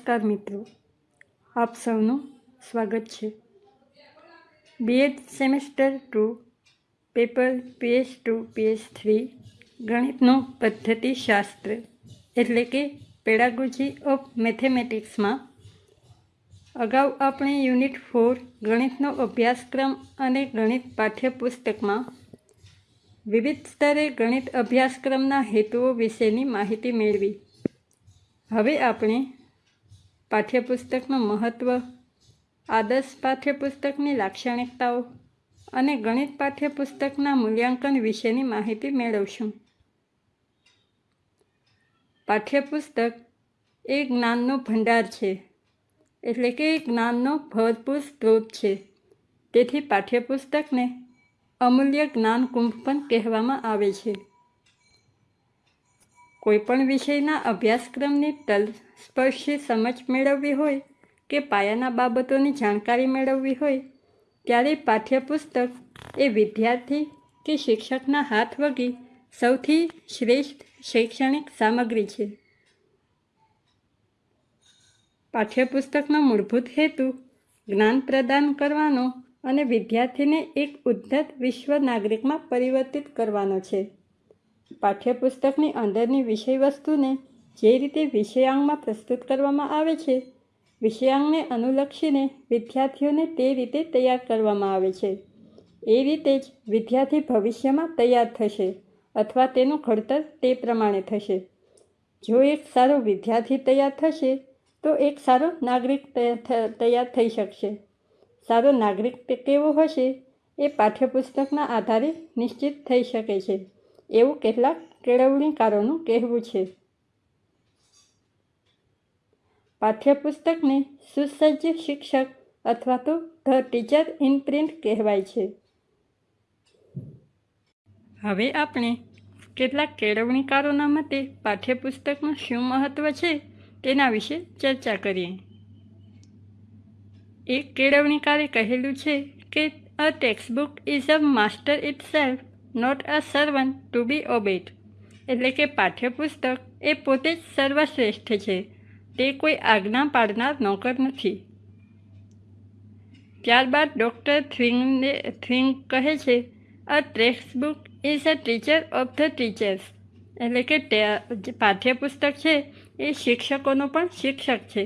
નમસ્કાર મિત્રો, આપ સૌનું સ્વાગત છે. B Ed semester two paper PS two PS three ગણિતનું પદ્ધતિશાસ્ત્ર એટલે કે પેડાગોજી ઓફ મેથેમેટિક્સમાં અગાઉ આપણે યુનિટ ફોર ગણિતનો અભ્યાસક્રમ અને ગણિત પાઠ્યપુસ્તકમાં વિવિધ સ્તરે ગણિત અભ્યાસક્રમના હેતુઓ વિશેની માહિતી મેળવી. હવે આપણે પાઠ્યપુસ્તકનું મહત્ત્વ આદર્શ પાઠ્યપુસ્તકની લાક્ષણિકતાઓ અને ગણિત પાઠ્યપુસ્તકના મૂલ્યાંકન વિશેની માહિતી મેળવશું. પાઠ્યપુસ્તક એ જ્ઞાનનો ભંડાર છે, એટલે કે જ્ઞાનનો ભરપૂર સ્ત્રોત છે. તેથી પાઠ્યપુસ્તકને અમૂલ્ય જ્ઞાન કુંભ પણ કહેવામાં આવે છે. કોઈપણ વિષયના અભ્યાસક્રમની તલસ્પર્શી સમજ મેળવવી હોય કે પાયાના બાબતોની જાણકારી મેળવવી હોય, ત્યારે પાઠ્યપુસ્તક એ વિદ્યાર્થી કે શિક્ષકના હાથ વગી સૌથી શ્રેષ્ઠ શૈક્ષણિક સામગ્રી છે. પાઠ્યપુસ્તકનો મૂળભૂત હેતુ જ્ઞાન પ્રદાન કરવાનો અને વિદ્યાર્થીને એક ઉદ્ધત વિશ્વ નાગરિકમાં પરિવર્તિત કરવાનો છે. પાઠ્યપુસ્તકની અંદરની વિષયવસ્તુને જે રીતે વિષયાંગમાં પ્રસ્તુત કરવામાં આવે છે, વિષયાંગને અનુલક્ષીને વિદ્યાર્થીઓને તે રીતે તૈયાર કરવામાં આવે છે. એ રીતે જ વિદ્યાર્થી ભવિષ્યમાં તૈયાર થશે અથવા તેનું ઘડતર તે પ્રમાણે થશે. જો એક સારો વિદ્યાર્થી તૈયાર થશે, તો એક સારો નાગરિક તૈયાર થઈ શકશે. સારો નાગરિક કેવો હશે એ પાઠ્યપુસ્તકના આધારે નિશ્ચિત થઈ શકે છે. એવું કેટલાક કેળવણીકારોનું કહેવું છે. પાઠ્યપુસ્તકને સુસજ્જ શિક્ષક અથવા તો ધ ટીચર ઇન પ્રિન્ટ કહેવાય છે. હવે આપણે કેટલાક કેળવણીકારોના મતે પાઠ્યપુસ્તકનું શું મહત્ત્વ છે તેના વિશે ચર્ચા કરીએ. એક કેળવણીકારે કહેલું છે કે a textbook is a master itself not a servant to be obeyed એટલે કે પાઠ્યપુસ્તક એ પોતે જ સર્વશ્રેષ્ઠ છે. તે કોઈ આજ્ઞા પાડનાર નોકર નથી. ત્યારબાદ ડૉક્ટર થ્વિંગને, થ્વિંગ કહે છે a textbook is a teacher of the teachers એટલે કે જે પાઠ્યપુસ્તક છે, એ શિક્ષકોનો પણ શિક્ષક છે.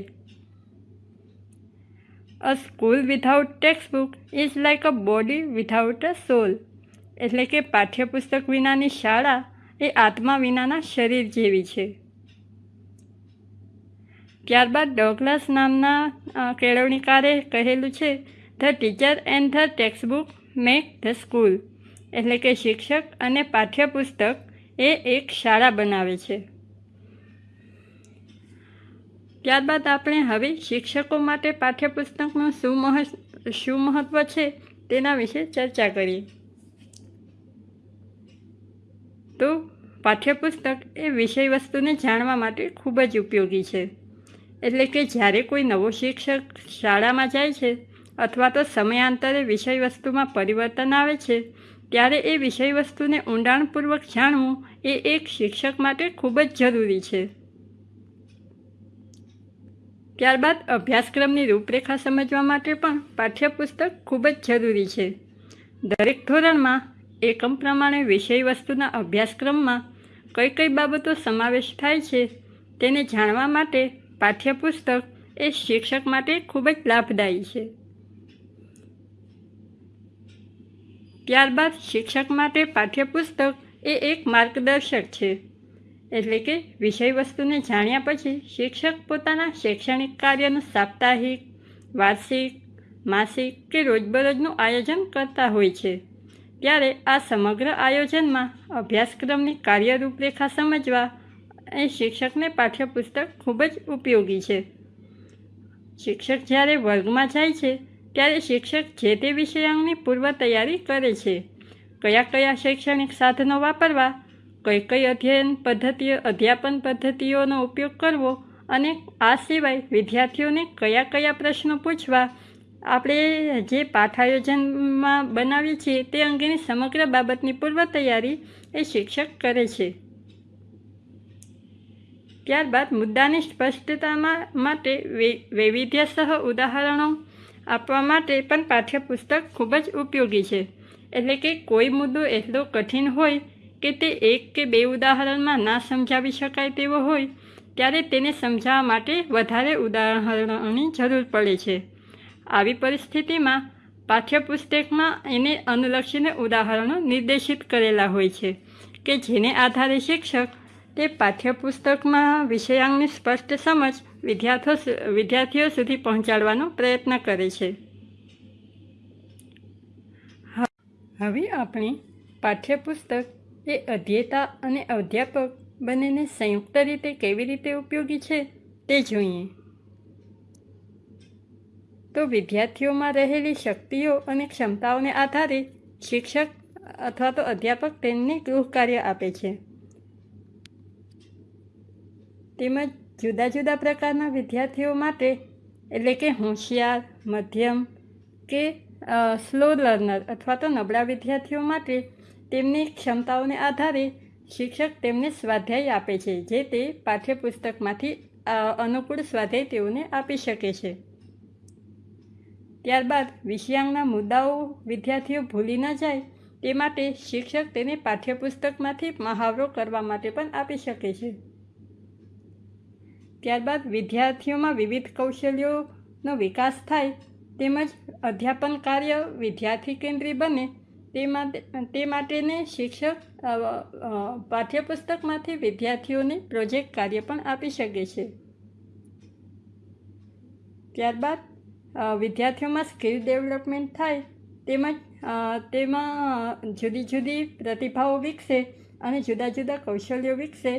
A school without textbook is like a body without a soul એટલે કે પાઠ્યપુસ્તક વિનાની શાળા એ આત્મા વિનાના શરીર જેવી છે. ત્યારબાદ ડોગલસ નામના કેળવણીકારે કહેલું છે the teacher and the textbook make the school એટલે કે શિક્ષક અને પાઠ્યપુસ્તક એ એક શાળા બનાવે છે. ત્યારબાદ આપણે હવે શિક્ષકો માટે પાઠ્યપુસ્તકનું શું મહ શું મહત્ત્વ છે તેના વિશે ચર્ચા કરીએ. તો પાઠ્યપુસ્તક એ વિષય વસ્તુને જાણવા માટે ખૂબ જ ઉપયોગી છે. એટલે કે જ્યારે કોઈ નવો શિક્ષક શાળામાં જાય છે અથવા તો સમયાંતરે વિષય વસ્તુમાં પરિવર્તન આવે છે, ત્યારે એ વિષય વસ્તુને ઊંડાણપૂર્વક જાણવું એ એક શિક્ષક માટે ખૂબ જ જરૂરી છે. ત્યારબાદ અભ્યાસક્રમની રૂપરેખા સમજવા માટે પણ પાઠ્યપુસ્તક ખૂબ જ જરૂરી છે. દરેક ધોરણમાં એકમ પ્રમાણે વિષય વસ્તુના અભ્યાસક્રમમાં કઈ કઈ બાબતો સમાવેશ થાય છે તેને જાણવા માટે પાઠ્યપુસ્તક એ શિક્ષક માટે ખૂબ જ લાભદાયી છે. ત્યારબાદ શિક્ષક માટે પાઠ્યપુસ્તક એ એક માર્ગદર્શક છે. એટલે કે વિષય વસ્તુને જાણ્યા પછી શિક્ષક પોતાના શૈક્ષણિક કાર્યનું સાપ્તાહિક, વાર્ષિક, માસિક કે રોજબરોજનું આયોજન કરતા હોય છે. ત્યારે આ સમગ્ર આયોજનમાં અભ્યાસક્રમની કાર્ય રૂપરેખા સમજવા એ શિક્ષકને પાઠ્યપુસ્તક ખૂબ જ ઉપયોગી છે. શિક્ષક જ્યારે વર્ગમાં જાય છે, ત્યારે શિક્ષક જે તે વિષયાંગની પૂર્વ તૈયારી કરે છે. કયા કયા શૈક્ષણિક સાધનો વાપરવા, કઈ કઈ અધ્યયન પદ્ધતિઓ અધ્યાપન પદ્ધતિઓનો ઉપયોગ કરવો અને આ સિવાય વિદ્યાર્થીઓને કયા કયા પ્રશ્નો પૂછવા, આપણે જે પાઠ આયોજનમાં બનાવીએ છીએ તે અંગેની સમગ્ર બાબતની પૂર્વ તૈયારી એ શિક્ષક કરે છે. ત્યારબાદ મુદ્દાની સ્પષ્ટતામાં માટે વૈવિધ્યસહ ઉદાહરણો આપવા માટે પણ પાઠ્યપુસ્તક ખૂબ જ ઉપયોગી છે. એટલે કે કોઈ મુદ્દો એટલો કઠિન હોય કે તે એક કે બે ઉદાહરણમાં ના સમજાવી શકાય તેવો હોય, ત્યારે તેને સમજાવવા માટે વધારે ઉદાહરણોની જરૂર પડે છે. આવી પરિસ્થિતિમાં પાઠ્યપુસ્તકમાં એને અનુલક્ષીને ઉદાહરણો નિર્દેશિત કરેલા હોય છે, કે જેને આધારે શિક્ષક તે પાઠ્યપુસ્તકમાં વિષયાંગની સ્પષ્ટ સમજ વિદ્યાર્થીઓ વિદ્યાર્થીઓ સુધી પહોંચાડવાનો પ્રયત્ન કરે છે. હવે આપણે પાઠ્યપુસ્તક એ અધ્યેતા અને અધ્યાપક બંનેને સંયુક્ત રીતે કેવી રીતે ઉપયોગી છે તે જોઈએ. તો વિદ્યાર્થીઓમાં રહેલી શક્તિઓ અને ક્ષમતાઓને આધારે શિક્ષક અથવા તો અધ્યાપક તેમને ગૃહ કાર્ય આપે છે. તેમજ જુદા જુદા પ્રકારના વિદ્યાર્થીઓ માટે, એટલે કે હોશિયાર, મધ્યમ કે સ્લો લર્નર અથવા તો નબળા વિદ્યાર્થીઓ માટે તેમની ક્ષમતાઓને આધારે શિક્ષક તેમને સ્વાધ્યાય આપે છે, જે તે પાઠ્યપુસ્તકમાંથી અનુકૂળ સ્વાધ્યાય તેઓને આપી શકે છે. ત્યારબાદ વિષયાંગના મુદ્દાઓ વિદ્યાર્થીઓ ભૂલી ન જાય, તે માટે શિક્ષક તેને પાઠ્યપુસ્તકમાંથી મહાવરો કરવા માટે પણ આપી શકે છે. ત્યારબાદ વિદ્યાર્થીઓમાં વિવિધ કૌશલ્યોનો વિકાસ થાય તેમજ અધ્યાપન કાર્ય વિદ્યાર્થી કેન્દ્રી બને તે માટે, તે માટેને શિક્ષક પાઠ્યપુસ્તકમાંથી વિદ્યાર્થીઓને પ્રોજેક્ટ કાર્ય પણ આપી શકે છે. ત્યારબાદ વિદ્યાર્થીઓમાં સ્કિલ ડેવલપમેન્ટ થાય તેમજ તેમાં જુદી જુદી પ્રતિભાઓ વિકસે અને જુદા જુદા કૌશલ્યો વિકસે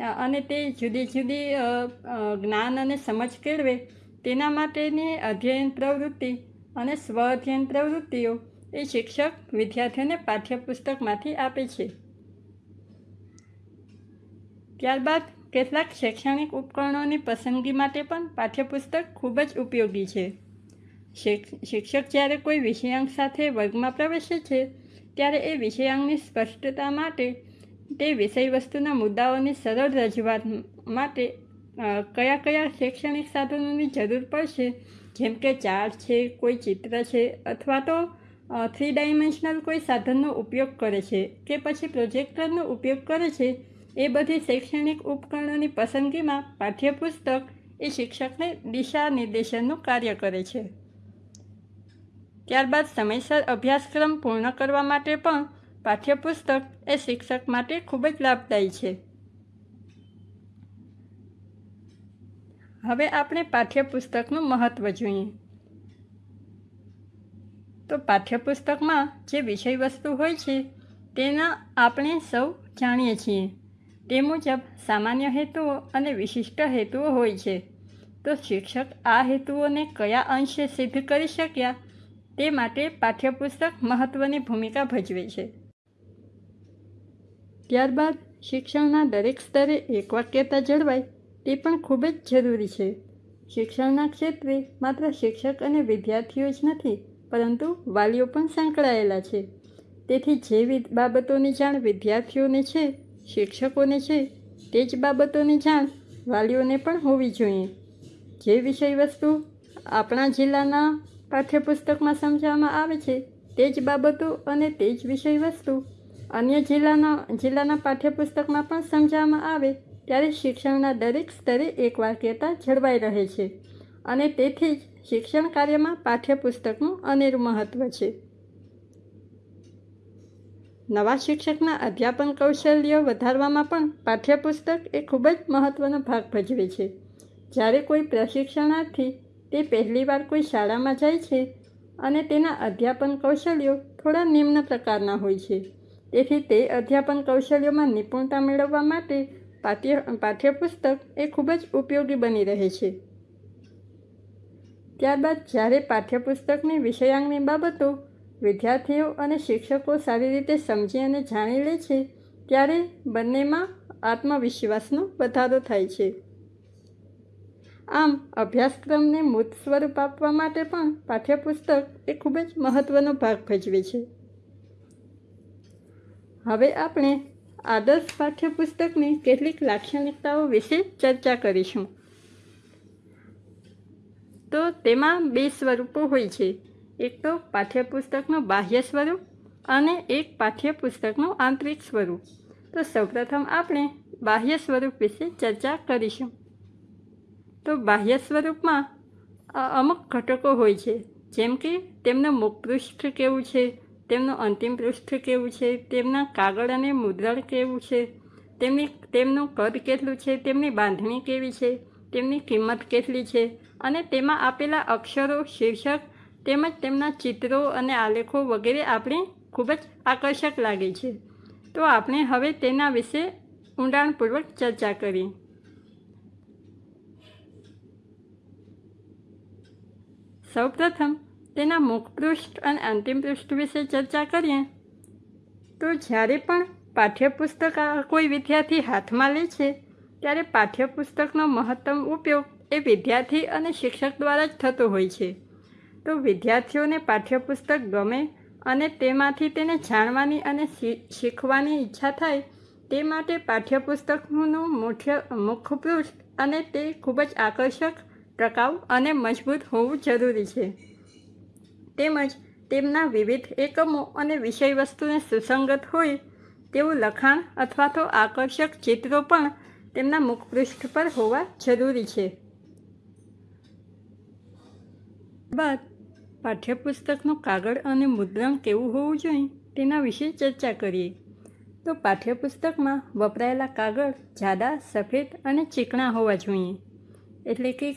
અને તે જુદી જુદી જ્ઞાન અને સમજ કેળવે. તેના માટેની અધ્યયન પ્રવૃત્તિ અને સ્વ અધ્યયન પ્રવૃત્તિઓ એ શિક્ષક વિદ્યાર્થીઓને પાઠ્યપુસ્તકમાંથી આપે છે. ત્યારબાદ કેટલાક શૈક્ષણિક ઉપકરણોની પસંદગી માટે પણ પાઠ્યપુસ્તક ખૂબ જ ઉપયોગી છે. શિક- શિક્ષક જ્યારે કોઈ વિષયાંક સાથે વર્ગમાં પ્રવેશે છે, ત્યારે એ વિષયાંકની સ્પષ્ટતા માટે તે વિષય વસ્તુના મુદ્દાઓની સરળ રજૂઆત માટે કયા કયા શૈક્ષણિક સાધનોની જરૂર પડશે? જેમ કે ચાર્ટ છે, કોઈ ચિત્ર છે, અથવા તો થ્રી ડાયમેન્શનલ કોઈ સાધનનો ઉપયોગ કરે છે કે પછી પ્રોજેક્ટરનો ઉપયોગ કરે છે? એ બધી શૈક્ષણિક ઉપકરણોની પસંદગીમાં પાઠ્યપુસ્તક એ શિક્ષકને દિશા નિર્દેશનનું કાર્ય કરે છે. ત્યારબાદ સમયસર અભ્યાસક્રમ પૂર્ણ કરવા માટે પણ પાઠ્યપુસ્તક એ શિક્ષક માટે ખૂબ જ લાભદાયી છે. હવે આપણે પાઠ્યપુસ્તકનું મહત્ત્વ જોઈએ. તો પાઠ્યપુસ્તકમાં જે વિષય વસ્તુ હોય છે, તેના આપણે સૌ જાણીએ છીએ. તે મુજબ સામાન્ય હેતુઓ અને વિશિષ્ટ હેતુઓ હોય છે. તો શિક્ષક આ હેતુઓને કયા અંશે સિદ્ધ કરી શક્યા, તે માટે પાઠ્યપુસ્તક મહત્ત્વની ભૂમિકા ભજવે છે. ત્યારબાદ શિક્ષણના દરેક સ્તરે એકવાક્યતા જળવાય તે પણ ખૂબ જ જરૂરી છે. શિક્ષણના ક્ષેત્રે માત્ર શિક્ષક અને વિદ્યાર્થીઓ જ નથી, પરંતુ વાલીઓ પણ સંકળાયેલા છે. તેથી જે બાબતોની જાણ વિદ્યાર્થીઓને છે, શિક્ષકોને છે, તે જ બાબતોની જાણ વાલીઓને પણ હોવી જોઈએ. જે વિષય વસ્તુ આપણા જિલ્લાના પાઠ્યપુસ્તકમાં સમજાવવામાં આવે છે, તે જ બાબતો અને તે જ વિષય વસ્તુ અન્ય જિલ્લાના જિલ્લાના પાઠ્યપુસ્તકમાં પણ સમજાવવામાં આવે ત્યારે શિક્ષણના દરેક સ્તરે એકવાક્યતા જળવાઈ રહે છે. અને તેથી જ શિક્ષણ કાર્યમાં પાઠ્યપુસ્તકનું અનેરું મહત્ત્વ છે. નવા શિક્ષકના અધ્યાપન કૌશલ્યો વધારવામાં પણ પાઠ્યપુસ્તક એ ખૂબ જ મહત્ત્વનો ભાગ ભજવે છે. જ્યારે કોઈ પ્રશિક્ષણાર્થી તે પહેલીવાર કોઈ શાળામાં જાય છે અને તેના અધ્યાપન કૌશલ્યો થોડા નિમ્ન પ્રકારના હોય છે. તેથી તે અધ્યાપન કૌશલ્યોમાં નિપુણતા મેળવવા માટે પાઠ્ય, પાઠ્યપુસ્તક એ ખૂબ જ ઉપયોગી બની રહે છે. ત્યારબાદ જ્યારે પાઠ્યપુસ્તકની વિષયાંગની બાબતો વિદ્યાર્થીઓ અને શિક્ષકો સારી રીતે સમજી અને જાણી લે છે, ત્યારે બંનેમાં આત્મવિશ્વાસનો વધારો થાય છે. આમ, અભ્યાસક્રમને મૂર્ત સ્વરૂપ આપવા માટે પણ પાઠ્યપુસ્તક એ ખૂબ જ મહત્ત્વનો ભાગ ભજવે છે. હવે આપણે આદર્શ પાઠ્યપુસ્તકની કેટલીક લાક્ષણિકતાઓ વિશે ચર્ચા કરીશું. તો તેમાં બે સ્વરૂપો હોય છે. એક તો પાઠ્યપુસ્તકનું બાહ્ય સ્વરૂપ અને એક પાઠ્યપુસ્તકનું આંતરિક સ્વરૂપ. તો સૌપ્રથમ આપણે બાહ્ય સ્વરૂપ વિશે ચર્ચા કરીશું. તો બાહ્ય સ્વરૂપમાં અમુક ઘટકો હોય છે. જેમ કે તેમનું મુખપૃષ્ઠ કેવું છે? તેમનું અંતિમ પૃષ્ઠ કેવું છે? તેમના કાગળ અને મુદ્રણ કેવું છે? તેમની, તેમનું કદ કેટલું છે? તેમની બાંધણી કેવી છે? તેમની કિંમત કેટલી છે? અને તેમાં આપેલા અક્ષરો, શીર્ષક તેમજ તેમના ચિત્રો અને આલેખો વગેરે આપણે ખૂબ જ આકર્ષક લાગે છે. તો આપણે હવે તેના વિશે ઊંડાણપૂર્વક ચર્ચા કરી. સૌપ્રથમ તેના મુખપૃષ્ઠ અને અંતિમ પૃષ્ઠ વિશે ચર્ચા કરીએ. તો જ્યારે પણ પાઠ્યપુસ્તક કોઈ વિદ્યાર્થી હાથમાં લે છે, ત્યારે પાઠ્યપુસ્તકનો મહત્તમ ઉપયોગ એ વિદ્યાર્થી અને શિક્ષક દ્વારા જ થતો હોય છે. તો વિદ્યાર્થીઓને પાઠ્યપુસ્તક ગમે અને તેમાંથી તેને જાણવાની અને શીખવાની ઈચ્છા થાય, તે માટે પાઠ્યપુસ્તકનું મુખ્ય મુખપૃષ્ઠ અને તે ખૂબ જ આકર્ષક, ટકાઉ અને મજબૂત હોવું જરૂરી છે. તેમજ તેમના વિવિધ એકમો અને વિષયવસ્તુને સુસંગત હોય તેવું લખાણ અથવા તો આકર્ષક ચિત્રો પણ તેમના મુખપૃષ્ઠ પર હોવા જરૂરી છે. બાદ પાઠ્યપુસ્તકનું કાગળ અને મુદ્રણ કેવું હોવું જોઈએ તેના વિશે ચર્ચા કરીએ. તો પાઠ્યપુસ્તકમાં વપરાયેલા કાગળ જાડા, સફેદ અને ચીકણા હોવા જોઈએ. એટલે કે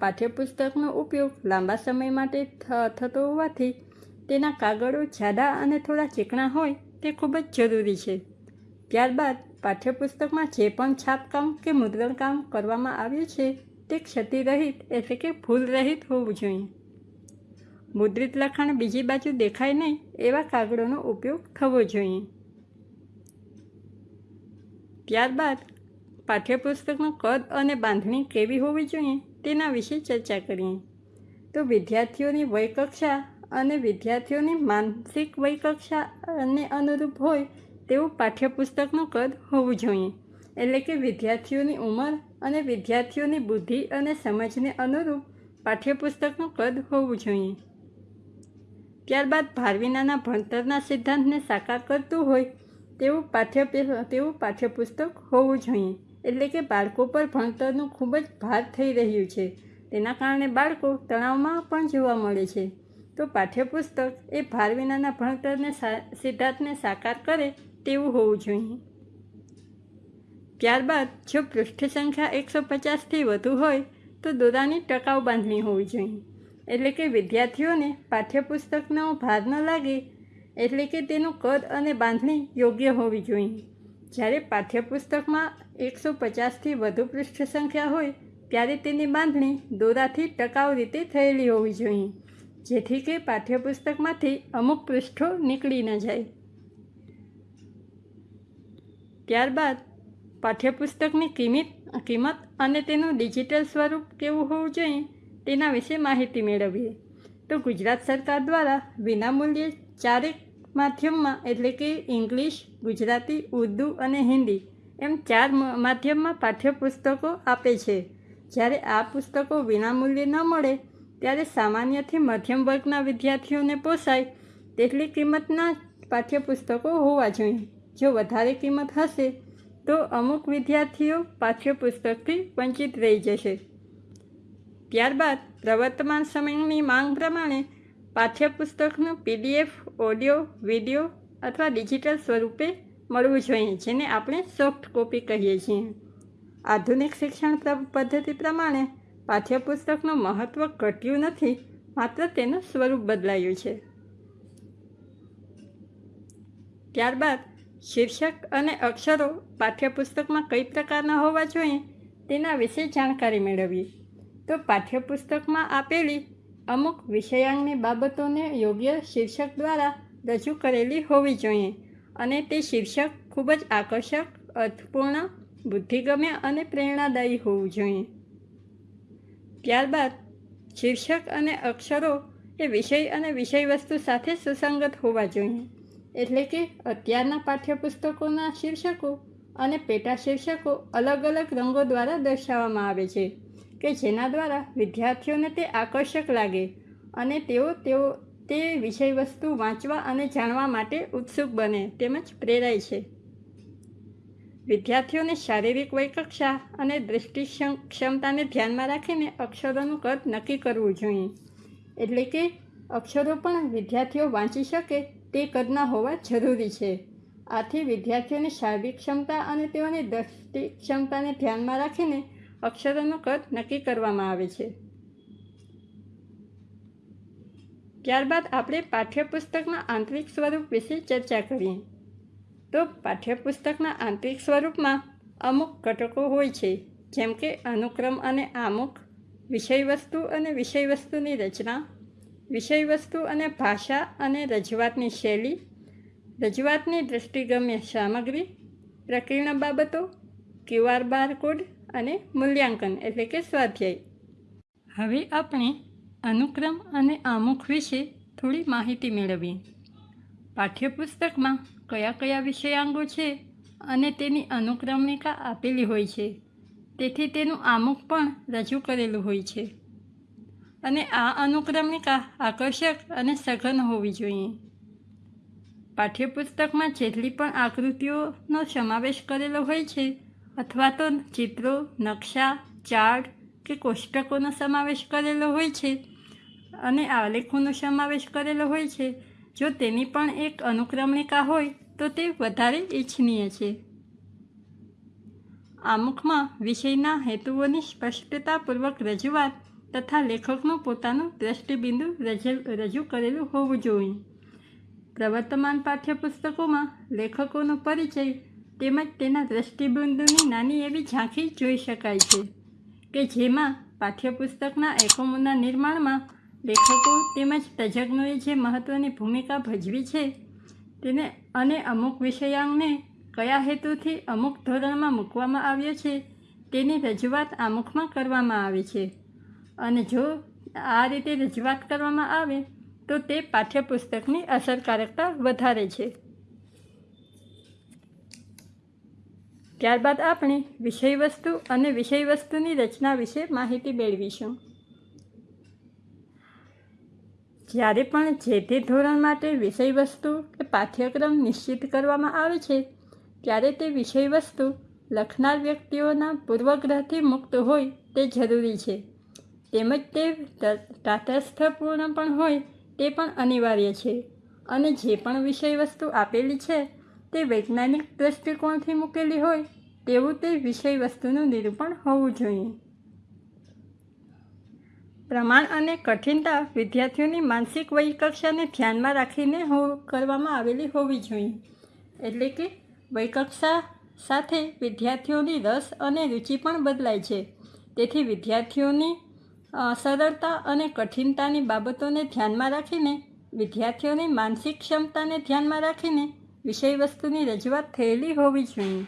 પાઠ્યપુસ્તકનો ઉપયોગ લાંબા સમય માટે થતો હોવાથી તેના કાગળો જાડા અને થોડા ચીકણા હોય તે ખૂબ જ જરૂરી છે. ત્યારબાદ પાઠ્યપુસ્તકમાં જે પણ છાપકામ કે મુદ્રણકામ કરવામાં આવ્યું છે તે ક્ષતિરહિત એટલે કે ભૂલરહિત હોવું જોઈએ. મુદ્રિત લખાણ બીજી બાજુ દેખાય નહીં એવા કાગળોનો ઉપયોગ થવો જોઈએ. ત્યારબાદ પાઠ્યપુસ્તકનું કદ અને બાંધણી કેવી હોવી જોઈએ તેના વિશે ચર્ચા કરીએ. તો વિદ્યાર્થીઓની વયકક્ષા અને વિદ્યાર્થીઓની માનસિક વયકક્ષાને અનુરૂપ હોય તેવું પાઠ્યપુસ્તકનું કદ હોવું જોઈએ. એટલે કે વિદ્યાર્થીઓની ઉંમર અને વિદ્યાર્થીઓની બુદ્ધિ અને સમજને અનુરૂપ પાઠ્યપુસ્તકનું કદ હોવું જોઈએ. ત્યારબાદ ભારવિનાના ભણતરના સિદ્ધાંતને સાકાર કરતું હોય તેવું પાઠ્ય તેવું પાઠ્યપુસ્તક હોવું જોઈએ. એટલે કે બાળકો પર ભણતરનું ખૂબ જ ભાર થઈ રહ્યું છે. તેના કારણે બાળકો તણાવમાં પણ જોવા મળે છે. તો પાઠ્યપુસ્તક એ ભાર વિનાના ભણતરને સિદ્ધાર્થને સાકાર કરે તેવું હોવું જોઈએ. ત્યારબાદ જો પૃષ્ઠ સંખ્યા એકસો પચાસથી વધુ હોય, તો દોરાની ટકાઉ બાંધણી હોવી જોઈએ. એટલે કે વિદ્યાર્થીઓને પાઠ્યપુસ્તકનો ભાર ન લાગે, એટલે કે તેનું કદ અને બાંધણી યોગ્ય હોવી જોઈએ. જ્યારે પાઠ્યપુસ્તકમાં એકસો પચાસથી વધુ પૃષ્ઠ સંખ્યા હોય, ત્યારે તેની બાંધણી દોરાથી ટકાઉ રીતે થયેલી હોવી જોઈએ, જેથી કે પાઠ્યપુસ્તકમાંથી અમુક પૃષ્ઠો નીકળી ન જાય. ત્યારબાદ, પાઠ્યપુસ્તકની કિંમત કિંમત અને તેનું ડિજિટલ સ્વરૂપ કેવું હોવું જોઈએ, તેના વિશે માહિતી મેળવીએ. તો ગુજરાત સરકાર દ્વારા વિનામૂલ્યે ચારેક માધ્યમમાં, એટલે કે ઇંગ્લિશ, ગુજરાતી, ઉર્દૂ અને હિન્દી, એમ ચાર માધ્યમમાં પાઠ્યપુસ્તકો આપે છે. જ્યારે આ પુસ્તકો વિનામૂલ્યે ન મળે, ત્યારે સામાન્યથી મધ્યમ વર્ગના વિદ્યાર્થીઓને પોસાય તેટલી કિંમતના પાઠ્યપુસ્તકો હોવા જોઈએ. જો વધારે કિંમત હશે, તો અમુક વિદ્યાર્થીઓ પાઠ્યપુસ્તકથી વંચિત રહી જશે. ત્યારબાદ, પ્રવર્તમાન સમયની માંગ પ્રમાણે પાઠ્યપુસ્તકનું પીડીએફ, ઓડિયો, વીડિયો અથવા ડિજિટલ સ્વરૂપે મળવું જોઈએ, જેને આપણે સોફ્ટ કોપી કહીએ છીએ. આધુનિક શિક્ષણ પદ્ધતિ પ્રમાણે પાઠ્યપુસ્તકનું મહત્ત્વ ઘટ્યું નથી, માત્ર તેનું સ્વરૂપ બદલાયું છે. ત્યારબાદ, શીર્ષક અને અક્ષરો પાઠ્યપુસ્તકમાં કઈ પ્રકારના હોવા જોઈએ તેના વિશે જાણકારી મેળવીએ. તો પાઠ્યપુસ્તકમાં આપેલી અમુક વિષયાંગની બાબતોને યોગ્ય શીર્ષક દ્વારા રજૂ કરેલી હોવી જોઈએ અને તે શીર્ષક ખૂબ જ આકર્ષક, અર્થપૂર્ણ, બુદ્ધિગમ્ય અને પ્રેરણાદાયી હોવું જોઈએ. ત્યારબાદ, શીર્ષક અને અક્ષરો એ વિષય અને વિષયવસ્તુ સાથે સુસંગત હોવા જોઈએ. એટલે કે અત્યારના પાઠ્યપુસ્તકોના શીર્ષકો અને પેટા શીર્ષકો અલગ અલગ રંગો દ્વારા દર્શાવવામાં આવે છે. કે જેના દ્વારા વિદ્યાર્થીઓને તે આકર્ષક લાગે અને તેઓ તેઓ તે વિષય વસ્તુ વાંચવા અને જાણવા માટે ઉત્સુક બને તેમજ પ્રેરાય છે. વિદ્યાર્થીઓને શારીરિક વયકક્ષા અને દૃષ્ટિ ક્ષમતાને ધ્યાનમાં રાખીને અક્ષરોનું કદ નક્કી કરવું જોઈએ. એટલે કે અક્ષરો પણ વિદ્યાર્થીઓ વાંચી શકે તે કદના હોવા જરૂરી છે. આથી વિદ્યાર્થીઓની શારીરિક ક્ષમતા અને તેઓની દ્રષ્ટિ ક્ષમતાને ધ્યાનમાં રાખીને અક્ષરોનું કદ નક્કી કરવામાં આવે છે. ત્યારબાદ આપણે પાઠ્યપુસ્તકના આંતરિક સ્વરૂપ વિશે ચર્ચા કરીએ. તો પાઠ્યપુસ્તકના આંતરિક સ્વરૂપમાં અમુક ઘટકો હોય છે, જેમ કે અનુક્રમ અને આમુખ વિષયવસ્તુ અને વિષયવસ્તુની રચના, વિષયવસ્તુ અને ભાષા અને રજૂઆતની શૈલી, રજૂઆતની દ્રષ્ટિગમ્ય સામગ્રી, પ્રકીર્ણ બાબતો ક્યુઆર બારકોડ અને મૂલ્યાંકન એટલે કે સ્વાધ્યાય. હવે આપણે અનુક્રમ અને આમુખ વિશે થોડી માહિતી મેળવીએ. પાઠ્યપુસ્તકમાં કયા કયા વિષયાંગો છે અને તેની અનુક્રમણિકા આપેલી હોય છે. તેથી તેનું આમુખ પણ રજૂ કરેલું હોય છે. અને આ અનુક્રમણિકા આકર્ષક અને સઘન હોવી જોઈએ. પાઠ્યપુસ્તકમાં જેટલી પણ આકૃતિઓનો સમાવેશ કરેલો હોય છે અથવા તો ચિત્રો, નકશા, ચાર્ટ કે કોષ્ટકોનો સમાવેશ કરેલો હોય છે. અને આલેખોનો સમાવેશ કરેલો હોય છે. જો તેની પણ એક અનુક્રમણિકા હોય, તો તે વધારે ઇચ્છનીય છે. આમુખમાં વિષયના હેતુઓની સ્પષ્ટતાપૂર્વક રજૂઆત તથા લેખકનું પોતાનું દ્રષ્ટિબિંદુ રજૂ કરેલું હોવું જોઈએ. પ્રવર્તમાન પાઠ્યપુસ્તકોમાં લેખકોનો પરિચય તેમજ તેના દ્રષ્ટિબિંદુની નાની એવી ઝાંખી જોઈ શકાય છે કે જેમાં પાઠ્યપુસ્તકના એકમોના નિર્માણમાં લેખકો તેમજ તજજ્ઞોએ જે મહત્ત્વની ભૂમિકા ભજવી છે તેને અને અમુક વિષયાંગને કયા હેતુથી અમુક ધોરણમાં મૂકવામાં આવ્યો છે તેની રજૂઆત આમુખમાં કરવામાં આવે છે. અને જો આ રીતે રજૂઆત કરવામાં આવે તો તે પાઠ્યપુસ્તકની અસરકારકતા વધારે છે. ત્યારબાદ આપણે વિષયવસ્તુ અને વિષયવસ્તુની રચના વિશે માહિતી મેળવીશું. જ્યારે પણ જે તે ધોરણ માટે વિષયવસ્તુ કે પાઠ્યક્રમ નિશ્ચિત કરવામાં આવે છે, ત્યારે તે વિષયવસ્તુ લખનાર વ્યક્તિઓના પૂર્વગ્રહથી મુક્ત હોય તે જરૂરી છે. તેમજ તે તાટસ્થપૂર્ણ પણ હોય તે પણ અનિવાર્ય છે. અને જે પણ વિષય વસ્તુ આપેલી છે તે વૈજ્ઞાનિક દૃષ્ટિકોણથી મૂકેલી હોય, તેવું તે વિષય વસ્તુનું નિરૂપણ હોવું જોઈએ. પ્રમાણ અને કઠિનતા વિદ્યાર્થીઓની માનસિક વયકક્ષાને ધ્યાનમાં રાખીને કરવામાં આવેલી હોવી જોઈએ. એટલે કે વયકક્ષા સાથે વિદ્યાર્થીઓની રસ અને રુચિ પણ બદલાય છે. તેથી વિદ્યાર્થીઓની સરળતા અને કઠિનતાની બાબતોને ધ્યાનમાં રાખીને, વિદ્યાર્થીઓની માનસિક ક્ષમતાને ધ્યાનમાં રાખીને વિષયવસ્તુની રજૂઆત થયેલી હોવી જોઈએ.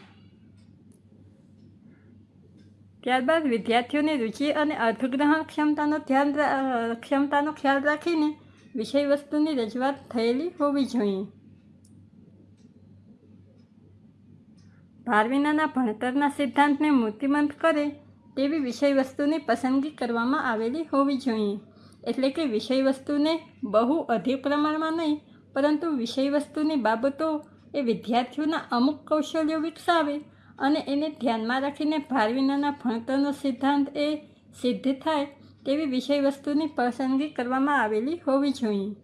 ત્યારબાદ વિદ્યાર્થીઓની રુચિ અને અર્થગ્રહણ ક્ષમતાનો ધ્યાન ક્ષમતાનો ખ્યાલ રાખીને વિષયવસ્તુની રજૂઆત થયેલી હોવી જોઈએ. ભાર વિનાના ભણતરના સિદ્ધાંતને મૂર્તિમંત કરે તેવી વિષયવસ્તુની પસંદગી કરવામાં આવેલી હોવી જોઈએ. એટલે કે વિષયવસ્તુને બહુ અધિક પ્રમાણમાં નહીં પરંતુ વિષયવસ્તુની બાબતો એ વિદ્યાર્થીઓના અમુક કૌશલ્યો વિકસાવે અને એને ધ્યાનમાં રાખીને ભાર વિનાના ભણતરનો સિદ્ધાંત એ સિદ્ધ થાય તેવી વિષયવસ્તુની પસંદગી કરવામાં આવેલી હોવી જોઈએ.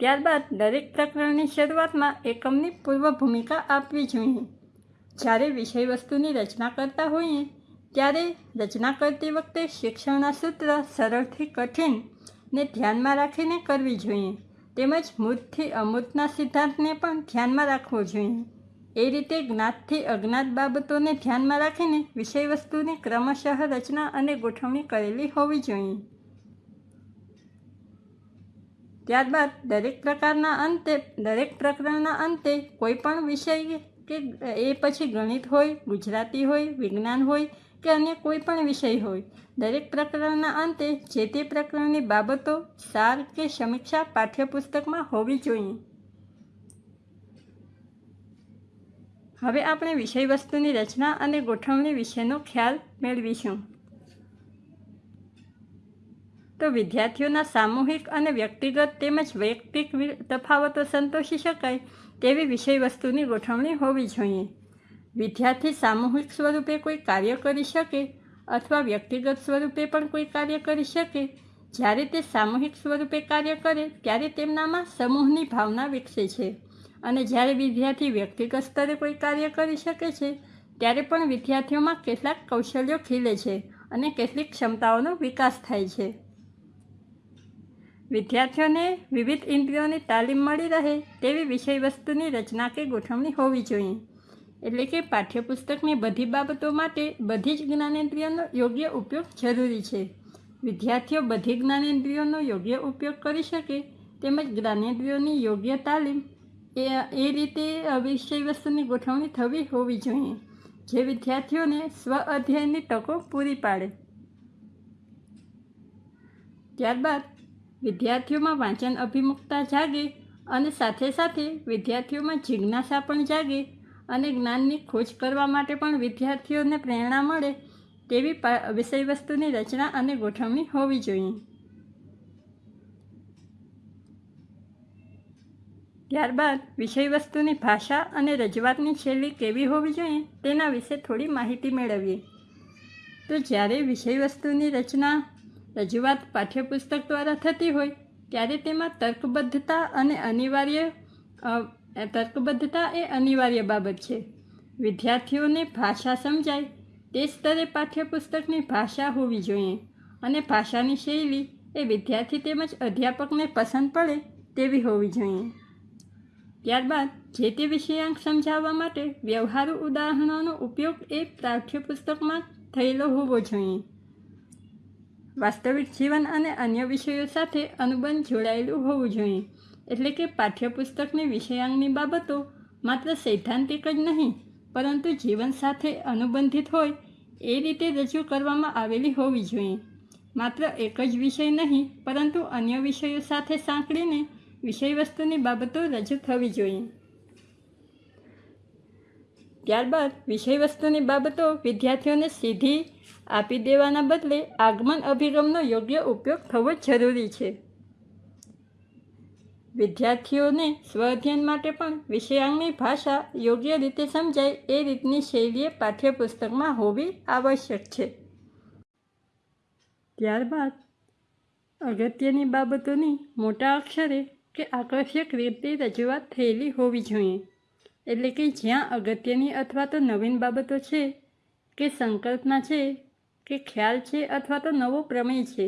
ત્યારબાદ દરેક પ્રકરણની શરૂઆતમાં એકમની પૂર્વ ભૂમિકા આપવી જોઈએ. જ્યારે વિષયવસ્તુની રચના કરતા હોઈએ, ત્યારે રચના કરતી વખતે શિક્ષણના સૂત્ર સરળથી કઠિન ને ધ્યાનમાં રાખીને કરવી જોઈએ. તેમજ મૂર્તથી અમૂર્તના સિદ્ધાંતને પણ ધ્યાનમાં રાખવો જોઈએ. એ રીતે જ્ઞાતથી અજ્ઞાત બાબતોને ધ્યાનમાં રાખીને વિષયવસ્તુની ક્રમશઃ રચના અને ગોઠવણી કરેલી હોવી જોઈએ. ત્યારબાદ દરેક પ્રકારના અંતે, દરેક પ્રકરણના અંતે કોઈ પણ વિષય કે એ પછી ગણિત હોય, ગુજરાતી હોય, વિજ્ઞાન હોય કે અન્ય કોઈ પણ વિષય હોય. દરેક પ્રકરણના અંતે જે તે પ્રકરણની બાબતો સાર કે સમીક્ષા પાઠ્યપુસ્તકમાં હોવી જોઈએ. હવે આપણે વિષય વસ્તુની રચના અને ગોઠવણી વિશેનો ખ્યાલ મેળવીશું. તો વિદ્યાર્થીઓના સામૂહિક અને વ્યક્તિગત તેમજ વૈયક્તિક તફાવતો સંતોષી શકાય તેવી વિષય વસ્તુની ગોઠવણી હોવી જોઈએ. વિદ્યાર્થી સામૂહિક સ્વરૂપે કોઈ કાર્ય કરી શકે અથવા વ્યક્તિગત સ્વરૂપે પણ કોઈ કાર્ય કરી શકે? જ્યારે તે સામૂહિક સ્વરૂપે કાર્ય કરે, ત્યારે તેમનામાં સમૂહની ભાવના વિકસે છે. અને જ્યારે વિદ્યાર્થી વ્યક્તિગત સ્તરે કોઈ કાર્ય કરી શકે છે, ત્યારે પણ વિદ્યાર્થીઓમાં કેટલાક કૌશલ્યો ખીલે છે અને કેટલીક ક્ષમતાઓનો વિકાસ થાય છે. વિદ્યાર્થીઓને વિવિધ ઇન્દ્રિયોની તાલીમ મળી રહે તેવી વિષય વસ્તુની રચના કે ગોઠવણી હોવી જોઈએ. એટલે કે પાઠ્યપુસ્તકની બધી બાબતો માટે બધી જ જ્ઞાનેન્દ્રિયોનો યોગ્ય ઉપયોગ જરૂરી છે. વિદ્યાર્થીઓ બધી જ્ઞાનેન્દ્રિયોનો યોગ્ય ઉપયોગ કરી શકે તેમજ જ્ઞાનેન્દ્રિયોની યોગ્ય તાલીમ એ એ રીતે વિષય વસ્તુની ગોઠવણી થવી હોવી જોઈએ, જે વિદ્યાર્થીઓને સ્વ અધ્યયનની તકો પૂરી પાડે. ત્યારબાદ વિદ્યાર્થીઓમાં વાંચન અભિમુખતા જાગે અને સાથે સાથે વિદ્યાર્થીઓમાં જિજ્ઞાસા પણ જાગે અને જ્ઞાનની ખોજ કરવા માટે પણ વિદ્યાર્થીઓને પ્રેરણા મળે તેવી વિષયવસ્તુની વિષય વસ્તુની રચના અને ગોઠવણી હોવી જોઈએ. ત્યારબાદ વિષય વસ્તુની ભાષા અને રજૂઆતની શૈલી કેવી હોવી જોઈએ તેના વિશે થોડી માહિતી મેળવીએ. તો જ્યારે વિષયવસ્તુની રચના, રજૂઆત પાઠ્યપુસ્તક દ્વારા થતી હોય, ત્યારે તેમાં તર્કબદ્ધતા અને અનિવાર્ય તર્કબદ્ધતા એ અનિવાર્ય બાબત છે. વિદ્યાર્થીઓને ભાષા સમજાય, તે સ્તરે પાઠ્યપુસ્તકની ભાષા હોવી જોઈએ અને ભાષાની શૈલી એ વિદ્યાર્થી તેમજ અધ્યાપકને પસંદ પડે તેવી હોવી જોઈએ. ત્યારબાદ, જે તે વિષયાંક સમજાવવા માટે વ્યવહારુ ઉદાહરણોનો ઉપયોગ એ પાઠ્યપુસ્તકમાં થયેલો હોવો જોઈએ. વાસ્તવિક જીવન અને અન્ય વિષયો સાથે અનુબંધ જોડાયેલું હોવું જોઈએ. એટલે કે પાઠ્યપુસ્તકની વિષયાંગની બાબતો માત્ર સૈદ્ધાંતિક જ નહીં, પરંતુ જીવન સાથે અનુબંધિત હોય એ રીતે રજૂ કરવામાં આવેલી હોવી જોઈએ. માત્ર એક જ વિષય નહીં, પરંતુ અન્ય વિષયો સાથે સાંકળીને વિષય વસ્તુની બાબતો રજૂ થવી જોઈએ. ત્યારબાદ વિષય વસ્તુની બાબતો વિદ્યાર્થીઓને સીધી આપી દેવાના બદલે આગમન અભિગમનો યોગ્ય ઉપયોગ થવો જરૂરી છે. વિદ્યાર્થીઓને સ્વઅધ્યયન માટે પણ વિષયાંગની ભાષા યોગ્ય રીતે સમજાય એ રીતની શૈલીએ પાઠ્યપુસ્તકમાં હોવી આવશ્યક છે. ત્યારબાદ અગત્યની બાબતોની મોટા અક્ષરે કે આકર્ષક રીતે રજૂઆત થયેલી હોવી જોઈએ. એટલે કે જ્યાં અગત્યની અથવા તો નવીન બાબતો છે, કે સંકલ્પના છે, કે ખ્યાલ છે અથવા તો નવો પ્રમેય છે.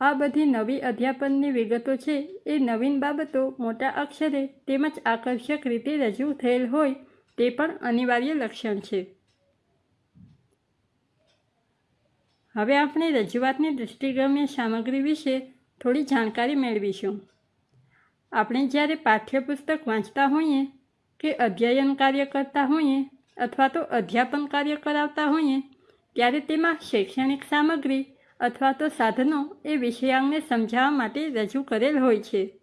આ બધી નવી અધ્યાપનની વિગતો છે. એ નવીન બાબતો મોટા અક્ષરે તેમજ આકર્ષક રીતે રજૂ થયેલ હોય તે પણ અનિવાર્ય લક્ષણ છે. હવે આપણે રજૂઆતની દૃષ્ટિગમ્ય સામગ્રી વિશે થોડી જાણકારી મેળવીશું. આપણે જ્યારે પાઠ્યપુસ્તક વાંચતા હોઈએ, કે અધ્યયન કાર્ય કરતા હોઈએ અથવા તો અધ્યાપન કાર્ય કરાવતા હોઈએ, ત્યારે તેમાં શૈક્ષણિક સામગ્રી અથવા તો સાધનો એ વિષયાંગને સમજાવવા માટે રજૂ કરેલ હોય છે.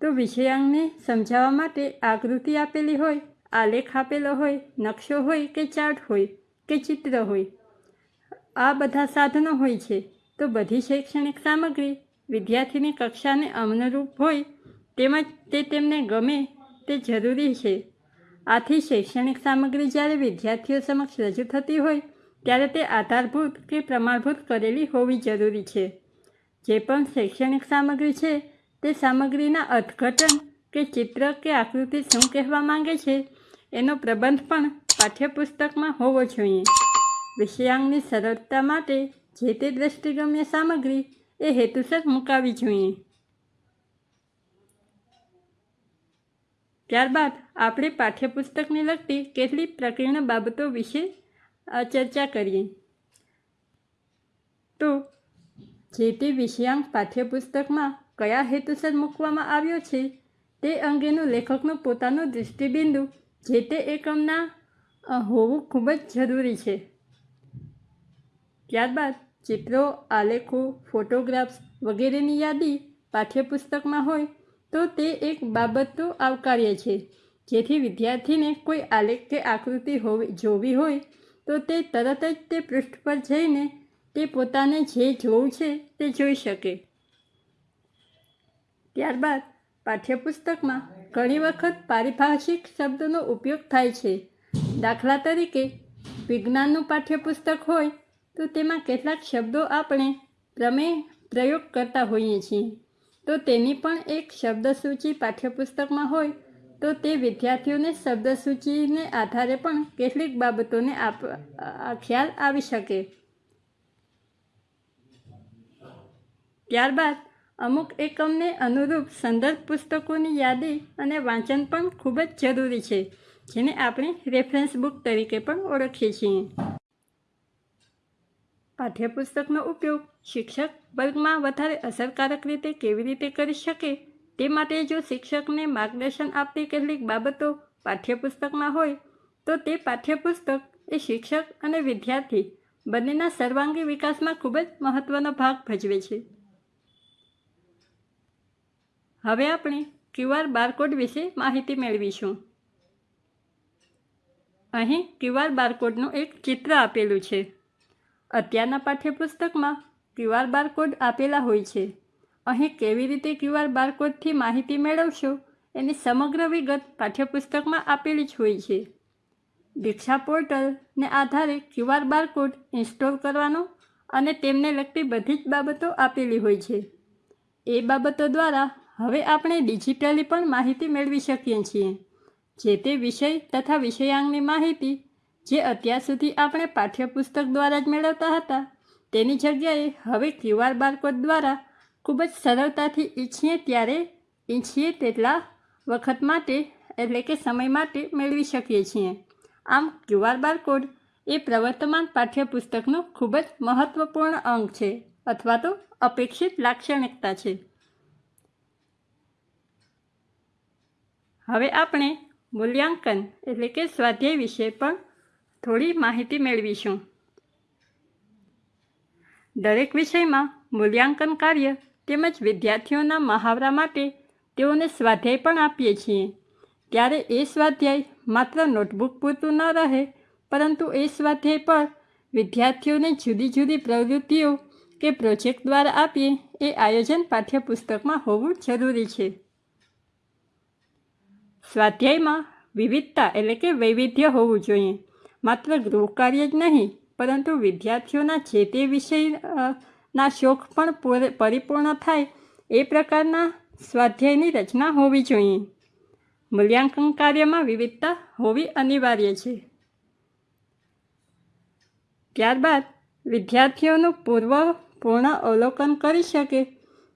તો વિષયાંગને સમજાવવા માટે આકૃતિ આપેલી હોય, આલેખ આપેલો હોય, નકશો હોય કે ચાર્ટ હોય કે ચિત્ર હોય, આ બધા સાધનો હોય છે. તો બધી શૈક્ષણિક સામગ્રી વિદ્યાર્થીની કક્ષાને અનુરૂપ હોય તેમજ તે તેમને ગમે તે જરૂરી છે. આથી શૈક્ષણિક સામગ્રી જ્યારે વિદ્યાર્થીઓ સમક્ષ રજૂ થતી હોય ત્યારે તે આધારભૂત કે પ્રમાણભૂત કરેલી હોવી જરૂરી છે. જે પણ શૈક્ષણિક સામગ્રી છે, તે સામગ્રીના અર્થઘટન કે ચિત્ર કે આકૃતિ શું કહેવા માંગે છે, એનો પ્રબંધ પણ પાઠ્યપુસ્તકમાં હોવો જોઈએ. વિષયાંગની સરળતા માટે જે તે દ્રષ્ટિગમ્ય સામગ્રી, એ હેતુસર મુકાવી જોઈએ. ત્યારબાદ, આપણે પાઠ્યપુસ્તકને લગતી કેટલીક પ્રકીર્ણ બાબતો વિશે અ, ચર્ચા કરીએ. તો જે તે વિષયાંક પાઠ્યપુસ્તકમાં કયા હેતુસર મૂકવામાં આવ્યો છે તે અંગેનું લેખકનું પોતાનું દૃષ્ટિબિંદુ જે તે એકમના હોવું ખૂબ જ જરૂરી છે. ત્યારબાદ ચિત્રો આલેખો ફોટોગ્રાફ્સ વગેરેની યાદી પાઠ્યપુસ્તકમાં હોય તો તે એક બાબત તો આવકાર્ય છે. જેથી વિદ્યાર્થીને કોઈ આલેખ કે આકૃતિ હોવી જોવી હોય તો તે તરત જ તે પૃષ્ઠ પર જઈને તે પોતાને જે જોવું છે તે જોઈ શકે. ત્યારબાદ પાઠ્યપુસ્તકમાં ઘણી વખત પારિભાષિક શબ્દનો ઉપયોગ થાય છે. દાખલા તરીકે, વિજ્ઞાનનું પાઠ્યપુસ્તક હોય તો તેમાં કેટલાક શબ્દો આપણે પ્રમેય પ્રયોગ કરતા હોઈએ છીએ. તો તેની પણ એક શબ્દસૂચિ પાઠ્યપુસ્તકમાં હોય તો તે વિદ્યાર્થીઓને શબ્દસૂચિને આધારે પણ કેટલીક બાબતોને આપ ખ્યાલ આવી શકે. ત્યારબાદ, અમુક એકમને અનુરૂપ સંદર્ભ પુસ્તકોની યાદી અને વાંચન પણ ખૂબ જ જરૂરી છે, જેને આપણે રેફરન્સ બુક તરીકે પણ ઓળખીએ છીએ. પાઠ્યપુસ્તકનો ઉપયોગ શિક્ષક વર્ગમાં વધારે અસરકારક રીતે કેવી રીતે કરી શકે તે માટે જો શિક્ષકને માર્ગદર્શન આપતી કેટલીક બાબતો પાઠ્યપુસ્તકમાં હોય, તો તે પાઠ્યપુસ્તક એ શિક્ષક અને વિદ્યાર્થી બંનેના સર્વાંગી વિકાસમાં ખૂબ જ મહત્ત્વનો ભાગ ભજવે છે. હવે આપણે ક્યુઆર બારકોડ વિશે માહિતી મેળવીશું. અહીં ક્યુઆર બારકોડનું એક ચિત્ર આપેલું છે. અત્યારના પાઠ્યપુસ્તકમાં ક્યુઆર બારકોડ આપેલા હોય છે. અહીં કેવી રીતે ક્યુઆર બારકોડથી માહિતી મેળવશો એની સમગ્ર વિગત પાઠ્યપુસ્તકમાં આપેલી જ હોય છે. દીક્ષા પોર્ટલને આધારે ક્યુઆર બારકોડ ઇન્સ્ટોલ કરવાનો અને તેમને લગતી બધી જ બાબતો આપેલી હોય છે. એ બાબતો દ્વારા હવે આપણે ડિજિટલી પણ માહિતી મેળવી શકીએ છીએ. જે તે વિષય તથા વિષયાંગની માહિતી જે અત્યાર સુધી આપણે પાઠ્યપુસ્તક દ્વારા જ મેળવતા હતા, તેની જગ્યાએ હવે ક્યુઆર બારકોડ દ્વારા ખૂબ જ સરળતાથી ઈચ્છીએ ત્યારે ઈચ્છીએ તેટલા વખત માટે, એટલે કે સમય માટે મેળવી શકીએ છીએ. આમ ક્યુઆર બારકોડ એ પ્રવર્તમાન પાઠ્યપુસ્તકનો ખૂબ જ મહત્ત્વપૂર્ણ અંગ છે અથવા તો અપેક્ષિત લાક્ષણિકતા છે. હવે આપણે મૂલ્યાંકન, એટલે કે સ્વાધ્યાય વિશે પણ થોડી માહિતી મેળવીશું. દરેક વિષયમાં મૂલ્યાંકન કાર્ય તેમજ વિદ્યાર્થીઓના મહાવરા માટે તેઓને સ્વાધ્યાય પણ આપીએ છીએ. ત્યારે એ સ્વાધ્યાય માત્ર નોટબુક પૂરતું ન રહે, પરંતુ એ સ્વાધ્યાય પર વિદ્યાર્થીઓને જુદી જુદી પ્રવૃત્તિઓ કે પ્રોજેક્ટ દ્વારા આપીએ એ આયોજન પાઠ્યપુસ્તકમાં હોવું જરૂરી છે. સ્વાધ્યાયમાં વિવિધતા એટલે કે વૈવિધ્ય હોવું જોઈએ. માત્ર ગૃહ કાર્ય જ નહીં, પરંતુ વિદ્યાર્થીઓના જે તે વિષય ના શોખ પણ પૂરે- પરિપૂર્ણ થાય એ પ્રકારના સ્વાધ્યાયની રચના હોવી જોઈએ. મૂલ્યાંકન કાર્યમાં વિવિધતા હોવી અનિવાર્ય છે. ત્યારબાદ, વિદ્યાર્થીઓનું પૂર્વ પૂર્ણ અવલોકન કરી શકે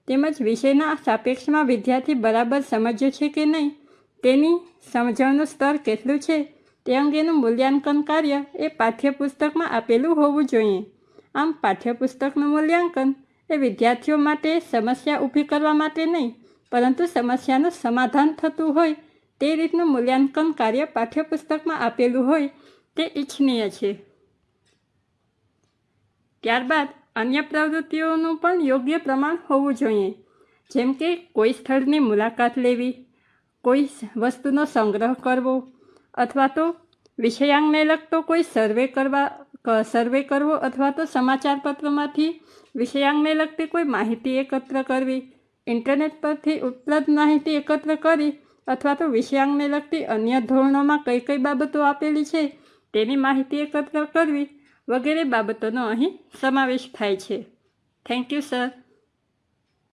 તેમજ વિષયના સાપેક્ષમાં વિદ્યાર્થી બરાબર સમજ્યો છે કે નહીં તેની સમજણનું સ્તર કેટલું છે તે અંગેનું મૂલ્યાંકન કાર્ય એ પાઠ્યપુસ્તકમાં આપેલું હોવું જોઈએ. આમ પાઠ્યપુસ્તકનું મૂલ્યાંકન એ વિદ્યાર્થીઓ માટે સમસ્યા ઊભી કરવા માટે નહીં, પરંતુ સમસ્યાનું સમાધાન થતું હોય, તે રીતનું મૂલ્યાંકન કાર્ય પાઠ્યપુસ્તકમાં આપેલું હોય, તે ઇચ્છનીય છે. ત્યારબાદ અન્ય પ્રવૃત્તિઓનું પણ યોગ્ય પ્રમાણ હોવું જોઈએ, જેમ કે કોઈ સ્થળની મુલાકાત લેવી, કોઈ વસ્તુનો સંગ્રહ કરવો, અથવા તો વિષયાંગને લગતો કોઈ સર્વે કરવા સર્વે કરવો અથવા તો સમાચાર પત્રમાંથી વિષયાંગને લગતી કોઈ માહિતી એકત્ર કરવી, ઇન્ટરનેટ પરથી ઉપલબ્ધ માહિતી એકત્ર કરી અથવા તો વિષયાંગને લગતી અન્ય ધોરણોમાં કઈ કઈ બાબતો આપેલી છે તેની માહિતી એકત્ર કરવી વગેરે બાબતોનો અહીં સમાવેશ થાય છે. Thank you sir